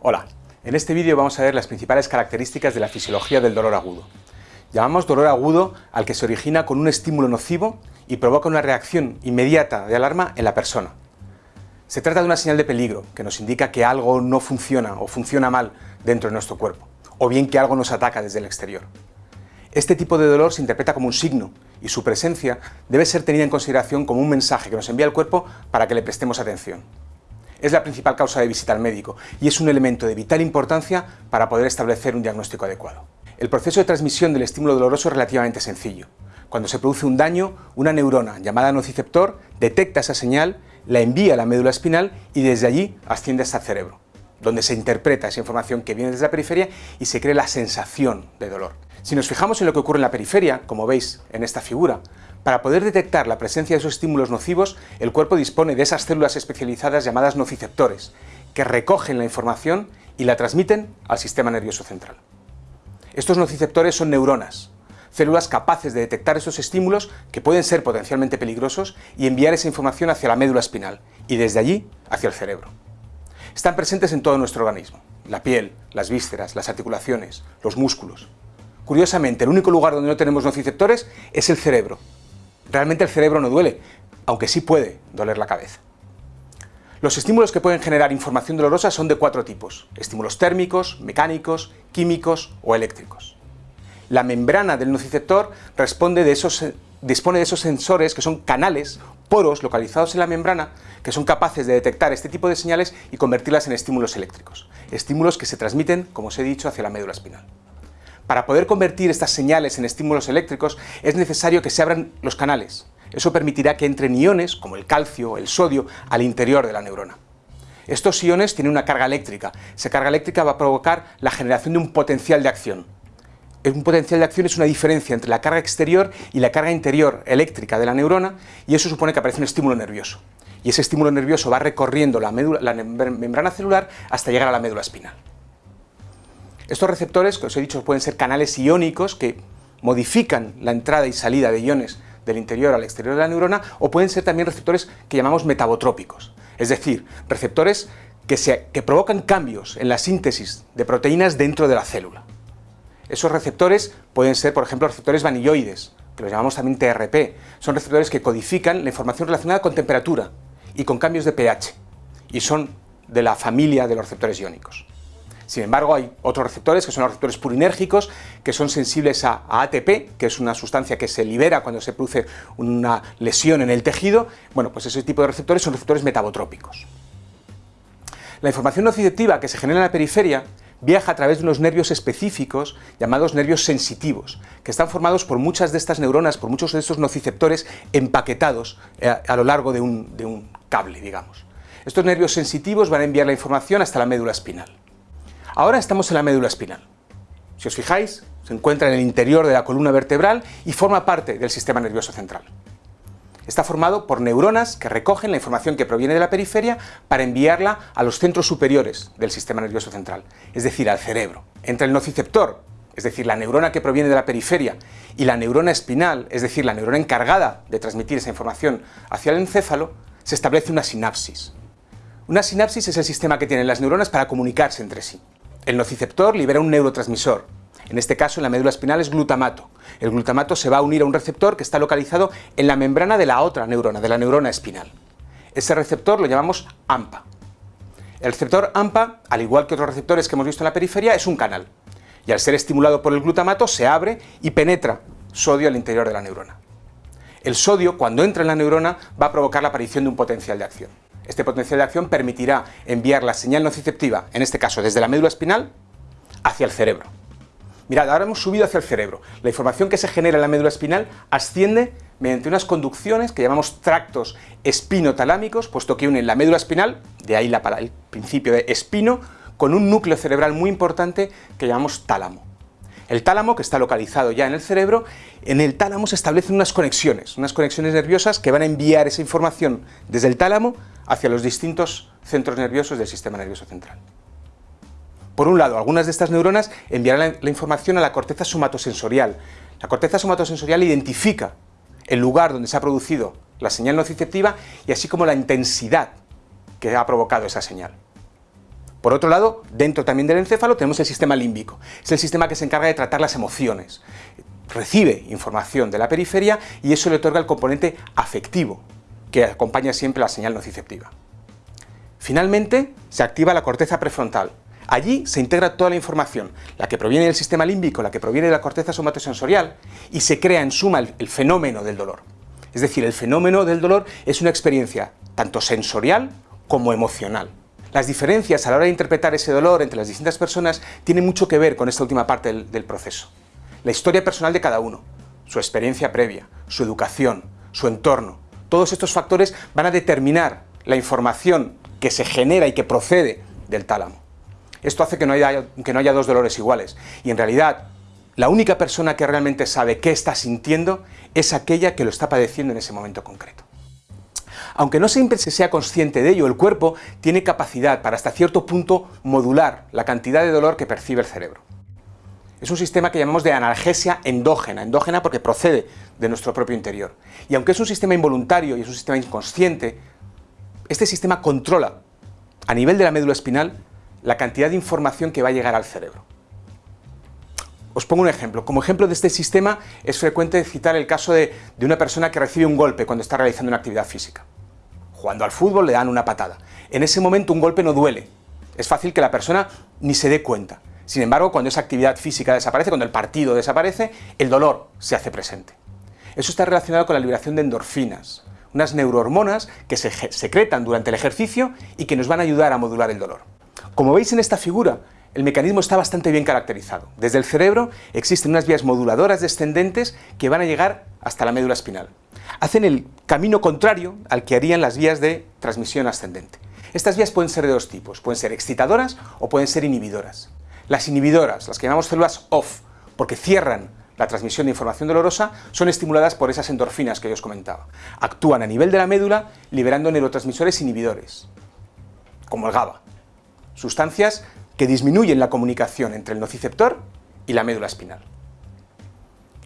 Hola, en este vídeo vamos a ver las principales características de la fisiología del dolor agudo. Llamamos dolor agudo al que se origina con un estímulo nocivo y provoca una reacción inmediata de alarma en la persona. Se trata de una señal de peligro que nos indica que algo no funciona o funciona mal dentro de nuestro cuerpo, o bien que algo nos ataca desde el exterior. Este tipo de dolor se interpreta como un signo y su presencia debe ser tenida en consideración como un mensaje que nos envía el cuerpo para que le prestemos atención. Es la principal causa de visita al médico y es un elemento de vital importancia para poder establecer un diagnóstico adecuado. El proceso de transmisión del estímulo doloroso es relativamente sencillo. Cuando se produce un daño, una neurona llamada nociceptor detecta esa señal, la envía a la médula espinal y desde allí asciende hasta el cerebro, donde se interpreta esa información que viene desde la periferia y se crea la sensación de dolor. Si nos fijamos en lo que ocurre en la periferia, como veis en esta figura, para poder detectar la presencia de esos estímulos nocivos, el cuerpo dispone de esas células especializadas llamadas nociceptores, que recogen la información y la transmiten al sistema nervioso central. Estos nociceptores son neuronas, células capaces de detectar esos estímulos que pueden ser potencialmente peligrosos y enviar esa información hacia la médula espinal y desde allí hacia el cerebro. Están presentes en todo nuestro organismo, la piel, las vísceras, las articulaciones, los músculos. Curiosamente, el único lugar donde no tenemos nociceptores es el cerebro. Realmente el cerebro no duele, aunque sí puede doler la cabeza. Los estímulos que pueden generar información dolorosa son de cuatro tipos, estímulos térmicos, mecánicos, químicos o eléctricos. La membrana del nociceptor dispone de esos sensores que son canales, poros localizados en la membrana, que son capaces de detectar este tipo de señales y convertirlas en estímulos eléctricos, estímulos que se transmiten, como os he dicho, hacia la médula espinal. Para poder convertir estas señales en estímulos eléctricos es necesario que se abran los canales. Eso permitirá que entren iones, como el calcio, el sodio, al interior de la neurona. Estos iones tienen una carga eléctrica. Esa carga eléctrica va a provocar la generación de un potencial de acción. Un potencial de acción es una diferencia entre la carga exterior y la carga interior eléctrica de la neurona y eso supone que aparece un estímulo nervioso. Y ese estímulo nervioso va recorriendo la, la membrana celular hasta llegar a la médula espinal. Estos receptores, que os he dicho, pueden ser canales iónicos que modifican la entrada y salida de iones del interior al exterior de la neurona, o pueden ser también receptores que llamamos metabotrópicos, es decir, receptores que, provocan cambios en la síntesis de proteínas dentro de la célula. Esos receptores pueden ser, por ejemplo, receptores vanilloides, que los llamamos también TRP. Son receptores que codifican la información relacionada con temperatura y con cambios de pH, y son de la familia de los receptores iónicos. Sin embargo, hay otros receptores, que son los receptores purinérgicos, que son sensibles a, ATP, que es una sustancia que se libera cuando se produce una lesión en el tejido. Bueno, pues ese tipo de receptores son receptores metabotrópicos. La información nociceptiva que se genera en la periferia viaja a través de unos nervios específicos llamados nervios sensitivos, que están formados por muchas de estas neuronas, por muchos de estos nociceptores empaquetados eh, a, lo largo de un, de un cable, digamos. Estos nervios sensitivos van a enviar la información hasta la médula espinal. Ahora estamos en la médula espinal. Si os fijáis, se encuentra en el interior de la columna vertebral y forma parte del sistema nervioso central. Está formado por neuronas que recogen la información que proviene de la periferia para enviarla a los centros superiores del sistema nervioso central, es decir, al cerebro. Entre el nociceptor, es decir, la neurona que proviene de la periferia, y la neurona espinal, es decir, la neurona encargada de transmitir esa información hacia el encéfalo, se establece una sinapsis. Una sinapsis es el sistema que tienen las neuronas para comunicarse entre sí. El nociceptor libera un neurotransmisor, en este caso en la médula espinal es glutamato. El glutamato se va a unir a un receptor que está localizado en la membrana de la otra neurona, de la neurona espinal. Ese receptor lo llamamos AMPA. El receptor AMPA, al igual que otros receptores que hemos visto en la periferia, es un canal. Y al ser estimulado por el glutamato se abre y penetra sodio al interior de la neurona. El sodio, cuando entra en la neurona, va a provocar la aparición de un potencial de acción. Este potencial de acción permitirá enviar la señal nociceptiva, en este caso desde la médula espinal, hacia el cerebro. Mirad, ahora hemos subido hacia el cerebro. La información que se genera en la médula espinal asciende mediante unas conducciones que llamamos tractos espinotalámicos, puesto que unen la médula espinal, de ahí la, el principio de espino, con un núcleo cerebral muy importante que llamamos tálamo. El tálamo, que está localizado ya en el cerebro, en el tálamo se establecen unas conexiones, unas conexiones nerviosas que van a enviar esa información desde el tálamo hacia los distintos centros nerviosos del sistema nervioso central. Por un lado, algunas de estas neuronas enviarán la, información a la corteza somatosensorial. La corteza somatosensorial identifica el lugar donde se ha producido la señal nociceptiva y así como la intensidad que ha provocado esa señal. Por otro lado, dentro también del encéfalo tenemos el sistema límbico. Es el sistema que se encarga de tratar las emociones. Recibe información de la periferia y eso le otorga el componente afectivo, que acompaña siempre la señal nociceptiva. Finalmente, se activa la corteza prefrontal. Allí se integra toda la información, la que proviene del sistema límbico, la que proviene de la corteza somatosensorial, y se crea en suma el, el fenómeno del dolor. Es decir, el fenómeno del dolor es una experiencia tanto sensorial como emocional. Las diferencias a la hora de interpretar ese dolor entre las distintas personas tienen mucho que ver con esta última parte del, proceso. La historia personal de cada uno, su experiencia previa, su educación, su entorno, todos estos factores van a determinar la información que se genera y que procede del tálamo. Esto hace que no haya, que no haya dos dolores iguales. Y en realidad, la única persona que realmente sabe qué está sintiendo es aquella que lo está padeciendo en ese momento concreto. Aunque no siempre se sea consciente de ello, el cuerpo tiene capacidad para hasta cierto punto modular la cantidad de dolor que percibe el cerebro. Es un sistema que llamamos de analgesia endógena, endógena porque procede de nuestro propio interior. Y aunque es un sistema involuntario y es un sistema inconsciente, este sistema controla a nivel de la médula espinal la cantidad de información que va a llegar al cerebro. Os pongo un ejemplo. Como ejemplo de este sistema es frecuente citar el caso de, de una persona que recibe un golpe cuando está realizando una actividad física. Jugando al fútbol le dan una patada. En ese momento un golpe no duele. Es fácil que la persona ni se dé cuenta. Sin embargo, cuando esa actividad física desaparece, cuando el partido desaparece, el dolor se hace presente. Eso está relacionado con la liberación de endorfinas, unas neurohormonas que se secretan durante el ejercicio y que nos van a ayudar a modular el dolor. Como veis en esta figura, el mecanismo está bastante bien caracterizado. Desde el cerebro existen unas vías moduladoras descendentes que van a llegar hasta la médula espinal. Hacen el camino contrario al que harían las vías de transmisión ascendente. Estas vías pueden ser de dos tipos, pueden ser excitadoras o pueden ser inhibidoras. Las inhibidoras, las que llamamos células OFF, porque cierran la transmisión de información dolorosa, son estimuladas por esas endorfinas que yo os comentaba. Actúan a nivel de la médula liberando neurotransmisores inhibidores, como el GABA, sustancias que disminuyen la comunicación entre el nociceptor y la médula espinal.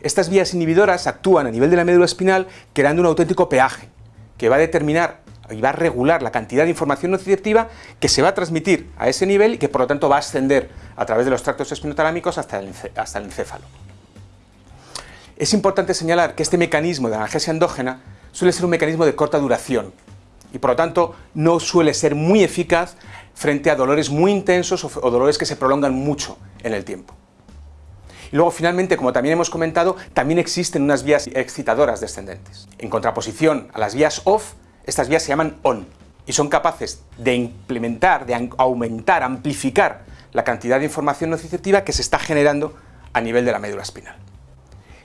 Estas vías inhibidoras actúan a nivel de la médula espinal creando un auténtico peaje que va a determinar y va a regular la cantidad de información nociceptiva que se va a transmitir a ese nivel y que por lo tanto va a ascender a través de los tractos espinotalámicos hasta el, hasta el encéfalo. Es importante señalar que este mecanismo de analgesia endógena suele ser un mecanismo de corta duración y por lo tanto no suele ser muy eficaz frente a dolores muy intensos o dolores que se prolongan mucho en el tiempo. Luego finalmente, como también hemos comentado, también existen unas vías excitadoras descendentes. En contraposición a las vías OFF, estas vías se llaman ON y son capaces de implementar, de aumentar, amplificar la cantidad de información nociceptiva que se está generando a nivel de la médula espinal.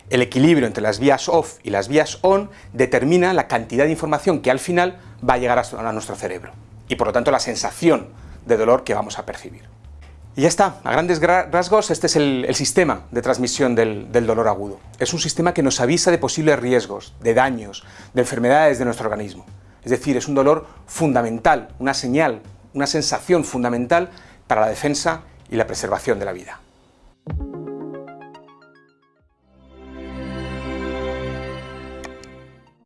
El equilibrio entre las vías OFF y las vías ON determina la cantidad de información que al final va a llegar a nuestro cerebro y por lo tanto la sensación de dolor que vamos a percibir. Y ya está, a grandes rasgos este es el, sistema de transmisión del, del, dolor agudo. Es un sistema que nos avisa de posibles riesgos, de daños, de enfermedades de nuestro organismo. Es decir, es un dolor fundamental, una señal, una sensación fundamental para la defensa y la preservación de la vida.